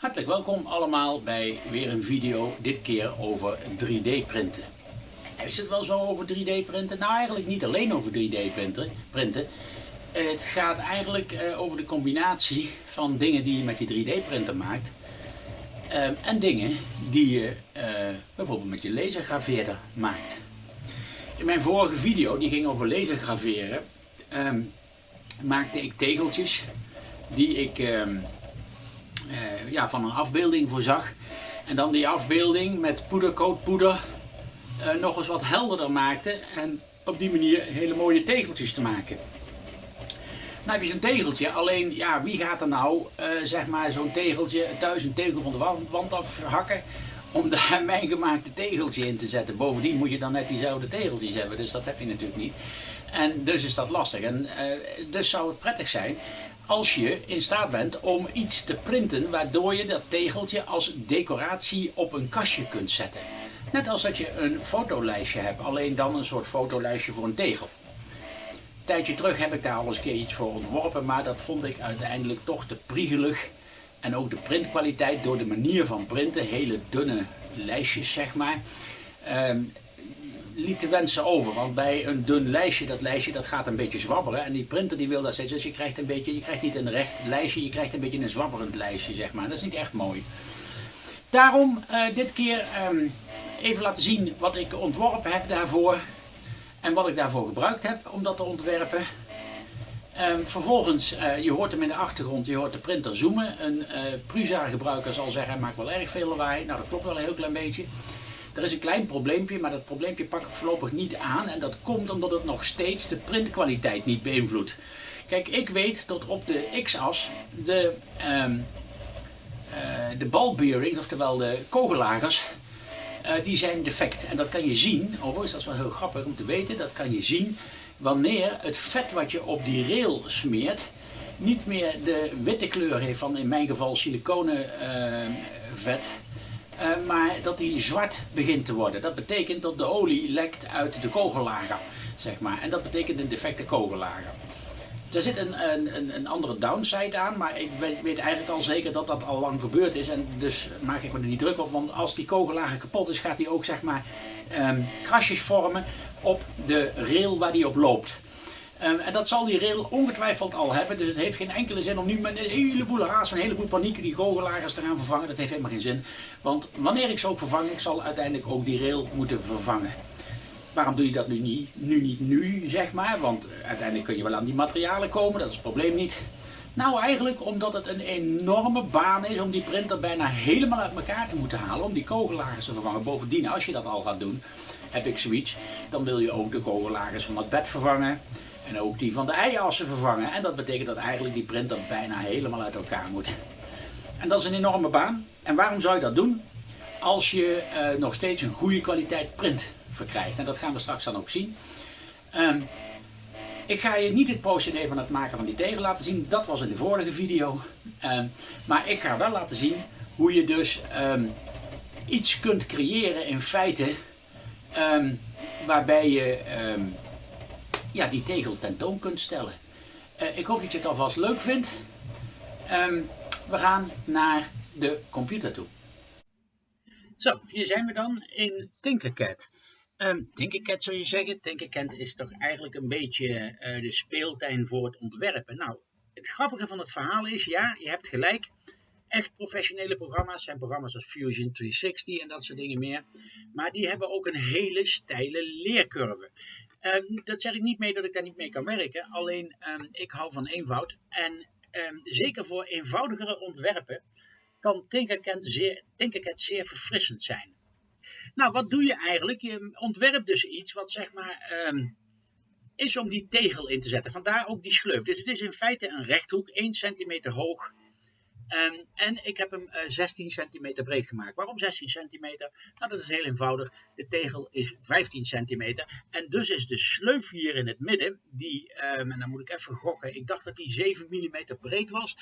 Hartelijk welkom allemaal bij weer een video, dit keer over 3D printen. Is het wel zo over 3D printen? Nou eigenlijk niet alleen over 3D printen. printen. Het gaat eigenlijk eh, over de combinatie van dingen die je met je 3D printer maakt. Eh, en dingen die je eh, bijvoorbeeld met je lasergraveerder maakt. In mijn vorige video, die ging over lasergraveren, ehm, maakte ik tegeltjes die ik ehm, uh, ja, van een afbeelding voorzag. En dan die afbeelding met poedercoatpoeder uh, nog eens wat helderder maakte. En op die manier hele mooie tegeltjes te maken. Nou heb je zo'n tegeltje, alleen ja, wie gaat er nou uh, zeg maar zo'n tegeltje, thuis een tegel van de wand, wand afhakken om daar mijn gemaakte tegeltje in te zetten. Bovendien moet je dan net diezelfde tegeltjes hebben, dus dat heb je natuurlijk niet. En dus is dat lastig. En dus zou het prettig zijn als je in staat bent om iets te printen waardoor je dat tegeltje als decoratie op een kastje kunt zetten. Net als dat je een fotolijstje hebt, alleen dan een soort fotolijstje voor een tegel. Een tijdje terug heb ik daar al eens een keer iets voor ontworpen, maar dat vond ik uiteindelijk toch te priegelig. En ook de printkwaliteit door de manier van printen, hele dunne lijstjes zeg maar. Um, liet de wensen over. Want bij een dun lijstje, dat lijstje dat gaat een beetje zwabberen. En die printer die wil dat steeds. Dus je krijgt, een beetje, je krijgt niet een recht lijstje, je krijgt een beetje een zwabberend lijstje, zeg maar. Dat is niet echt mooi. Daarom uh, dit keer um, even laten zien wat ik ontworpen heb daarvoor. En wat ik daarvoor gebruikt heb om dat te ontwerpen. Um, vervolgens, uh, je hoort hem in de achtergrond, je hoort de printer zoomen. Een uh, Prusa gebruiker zal zeggen, hij maakt wel erg veel lawaai. Nou, dat klopt wel een heel klein beetje. Er is een klein probleempje, maar dat probleempje pak ik voorlopig niet aan. En dat komt omdat het nog steeds de printkwaliteit niet beïnvloedt. Kijk, ik weet dat op de x-as de, um, de ballbearings, oftewel de kogellagers, uh, die zijn defect. En dat kan je zien, overigens dat is wel heel grappig om te weten, dat kan je zien wanneer het vet wat je op die rail smeert niet meer de witte kleur heeft van in mijn geval siliconen uh, vet, uh, maar dat die zwart begint te worden. Dat betekent dat de olie lekt uit de kogellager, zeg maar. En dat betekent een defecte kogellager. Er zit een, een, een andere downside aan, maar ik weet, weet, eigenlijk al zeker dat dat al lang gebeurd is. En dus maak ik me er niet druk op, want als die kogellager kapot is, gaat die ook zeg maar um, krasjes vormen op de rail waar die op loopt. Um, en dat zal die rail ongetwijfeld al hebben. Dus het heeft geen enkele zin om nu met een heleboel haast, een heleboel paniek die goochelagers te gaan vervangen. Dat heeft helemaal geen zin. Want wanneer ik ze ook vervang, ik zal uiteindelijk ook die rail moeten vervangen. Waarom doe je dat nu niet, nu niet nu, zeg maar? Want uiteindelijk kun je wel aan die materialen komen, dat is het probleem niet. Nou, eigenlijk omdat het een enorme baan is om die printer bijna helemaal uit elkaar te moeten halen. Om die kogellagers te vervangen. Bovendien, als je dat al gaat doen, heb ik zoiets. Dan wil je ook de kogellagers van het bed vervangen. En ook die van de eiassen vervangen. En dat betekent dat eigenlijk die printer bijna helemaal uit elkaar moet. En dat is een enorme baan. En waarom zou je dat doen? Als je uh, nog steeds een goede kwaliteit print verkrijgt. En dat gaan we straks dan ook zien. Um, ik ga je niet het procedé van het maken van die tegel laten zien. Dat was in de vorige video. Um, maar ik ga wel laten zien hoe je dus um, iets kunt creëren in feite. waarbij je ja, die tegel tentoon kunt stellen. Uh, ik hoop dat je het alvast leuk vindt. Um, we gaan naar de computer toe. Zo, hier zijn we dan in Tinkercad. Um, Tinkercad zou je zeggen. Tinkercad is toch eigenlijk een beetje uh, de speeltuin voor het ontwerpen. Nou, het grappige van het verhaal is, ja, je hebt gelijk. Echt professionele programma's zijn programma's als Fusion 360 en dat soort dingen meer. Maar die hebben ook een hele steile leercurve. Um, dat zeg ik niet mee dat ik daar niet mee kan werken, alleen um, ik hou van eenvoud. En um, zeker voor eenvoudigere ontwerpen kan Tinkercad zeer, Tinkercad zeer verfrissend zijn. Nou, wat doe je eigenlijk? Je ontwerpt dus iets wat zeg maar is om die tegel in te zetten. Vandaar ook die schleuf. Dus het is in feite een rechthoek, 1 centimeter hoog Um, en ik heb hem uh, 16 centimeter breed gemaakt. Waarom 16 centimeter? Nou, dat is heel eenvoudig. De tegel is 15 centimeter. En dus is de sleuf hier in het midden, die, um, en dan moet ik even gokken, ik dacht dat die 7 mm breed was,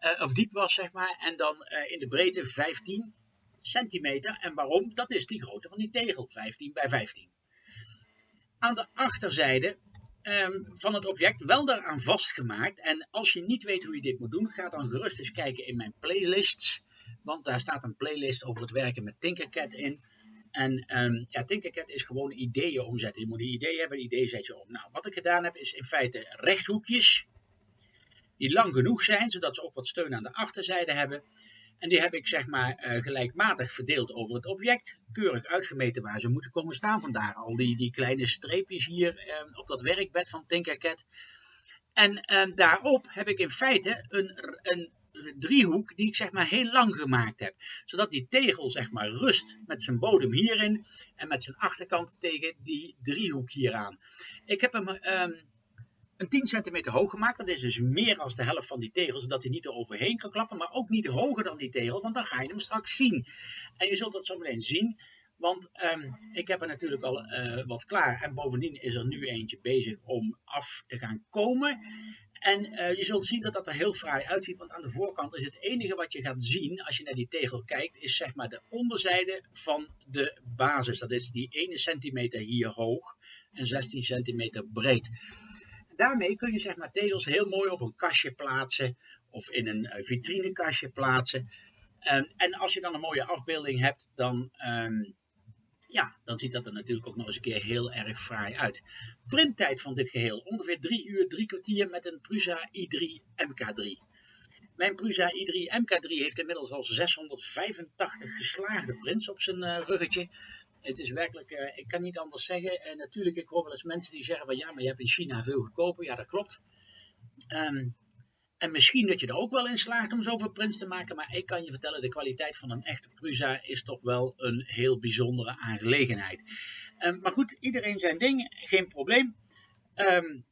uh, of diep was, zeg maar. En dan uh, in de breedte 15 centimeter. En waarom? Dat is die grootte van die tegel, 15 bij 15. Aan de achterzijde um, van het object wel daaraan vastgemaakt. En als je niet weet hoe je dit moet doen, ga dan gerust eens kijken in mijn playlists. Want daar staat een playlist over het werken met Tinkercad in. En um, ja, Tinkercad is gewoon ideeën omzetten. Je moet een idee hebben, een idee zet je om. Nou, wat ik gedaan heb is in feite rechthoekjes. Die lang genoeg zijn, zodat ze ook wat steun aan de achterzijde hebben. En die heb ik zeg maar uh, gelijkmatig verdeeld over het object. Keurig uitgemeten waar ze moeten komen staan. Vandaar al die, die kleine streepjes hier uh, op dat werkbed van Tinkercad. En uh, daarop heb ik in feite een, een driehoek die ik zeg maar heel lang gemaakt heb. Zodat die tegel zeg maar rust met zijn bodem hierin en met zijn achterkant tegen die driehoek hieraan. Ik heb hem um, een 10 centimeter hoog gemaakt. Dat is dus meer dan de helft van die tegel, zodat hij niet er overheen kan klappen, maar ook niet hoger dan die tegel, want dan ga je hem straks zien. En je zult dat zo meteen zien, want um, ik heb er natuurlijk al uh, wat klaar. En bovendien is er nu eentje bezig om af te gaan komen. En uh, je zult zien dat dat er heel fraai uitziet, want aan de voorkant is het enige wat je gaat zien als je naar die tegel kijkt, is zeg maar de onderzijde van de basis. Dat is die 1 centimeter hier hoog en 16 centimeter breed. Daarmee kun je zeg maar tegels heel mooi op een kastje plaatsen of in een uh, vitrinekastje plaatsen. Um, en als je dan een mooie afbeelding hebt, dan um, ja, dan ziet dat er natuurlijk ook nog eens een keer heel erg fraai uit. Printtijd van dit geheel, ongeveer 3 uur, 3 kwartier met een Prusa i3 MK3. Mijn Prusa i3 MK3 heeft inmiddels al 685 geslaagde prints op zijn uh, ruggetje. Het is werkelijk, uh, ik kan niet anders zeggen. En natuurlijk, ik hoor wel eens mensen die zeggen van ja, maar je hebt in China veel goedkoper. Ja, dat klopt. Um, en misschien dat je er ook wel in slaagt om zoveel prints te maken. Maar ik kan je vertellen, de kwaliteit van een echte Prusa is toch wel een heel bijzondere aangelegenheid. Um, maar goed, iedereen zijn ding, geen probleem. Um,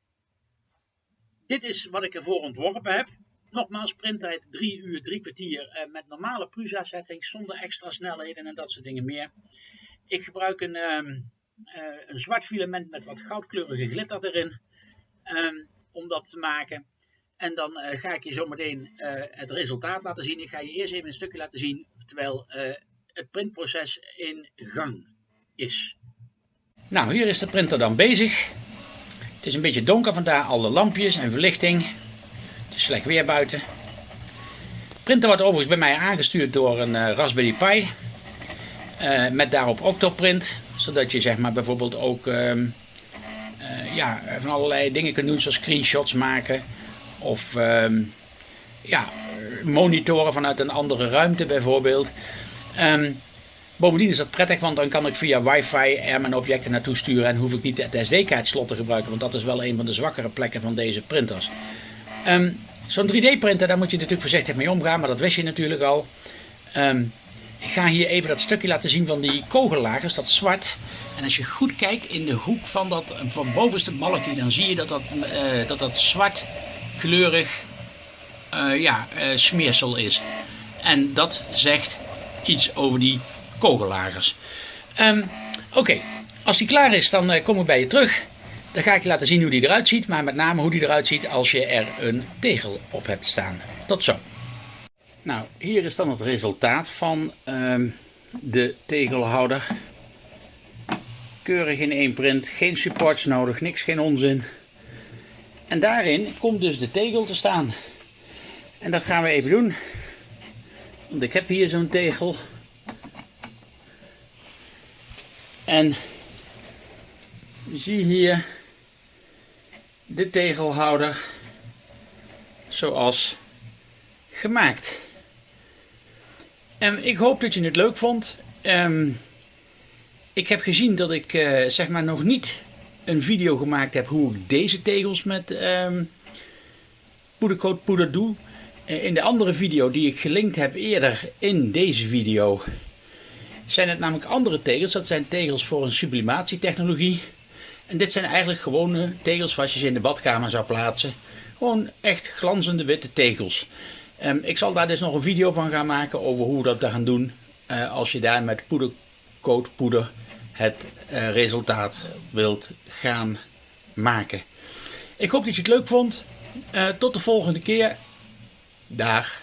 dit is wat ik ervoor ontworpen heb. Nogmaals, printtijd 3 uur, 3 kwartier uh, met normale Prusa settings, zonder extra snelheden en dat soort dingen meer. Ik gebruik een, um, uh, een zwart filament met wat goudkleurige glitter erin om dat te maken. En dan uh, ga ik je zometeen uh, het resultaat laten zien. Ik ga je eerst even een stukje laten zien terwijl het printproces in gang is. Nou, hier is de printer dan bezig. Het is een beetje donker, vandaar alle lampjes en verlichting. Het is slecht weer buiten. De printer wordt overigens bij mij aangestuurd door een Raspberry Pi. Met daarop Octoprint. Zodat je zeg maar bijvoorbeeld ook ehm, ja, van allerlei dingen kunt doen zoals screenshots maken of um, ja, monitoren vanuit een andere ruimte bijvoorbeeld. Um, bovendien is dat prettig, want dan kan ik via wifi er mijn objecten naartoe sturen en hoef ik niet het SD-kaartslot te gebruiken, want dat is wel een van de zwakkere plekken van deze printers. Zo'n 3D-printer, daar moet je natuurlijk voorzichtig mee omgaan, maar dat wist je natuurlijk al. Ik ga hier even dat stukje laten zien van die kogellagers, dat zwart. En als je goed kijkt in de hoek van dat van bovenste balkje, dan zie je dat dat, uh, dat, dat zwart kleurig uh, ja, uh, smeersel is. En dat zegt iets over die kogellagers. Um, Oké, als die klaar is, dan kom ik bij je terug. Dan ga ik je laten zien hoe die eruit ziet, maar met name hoe die eruit ziet als je er een tegel op hebt staan. Tot zo. Nou, hier is dan het resultaat van um, de tegelhouder. Keurig in één print, geen supports nodig, niks, geen onzin. En daarin komt dus de tegel te staan. En dat gaan we even doen. Want ik heb hier zo'n tegel. En zie hier de tegelhouder zoals gemaakt. En ik hoop dat je het leuk vond. Um, ik heb gezien dat ik uh, zeg maar nog niet een video gemaakt heb hoe ik deze tegels met um, poedercoat poeder doe. Eh, in de andere video die ik gelinkt heb eerder in deze video zijn het namelijk andere tegels. Dat zijn tegels voor een sublimatietechnologie. En dit zijn eigenlijk gewone tegels zoals je ze in de badkamer zou plaatsen. Gewoon echt glanzende witte tegels. Um, ik zal daar dus nog een video van gaan maken over hoe we dat gaan doen. Uh, als je daar met poedercoat poeder het uh, resultaat wilt gaan maken. Ik hoop dat je het leuk vond. Uh, tot de volgende keer. Dag.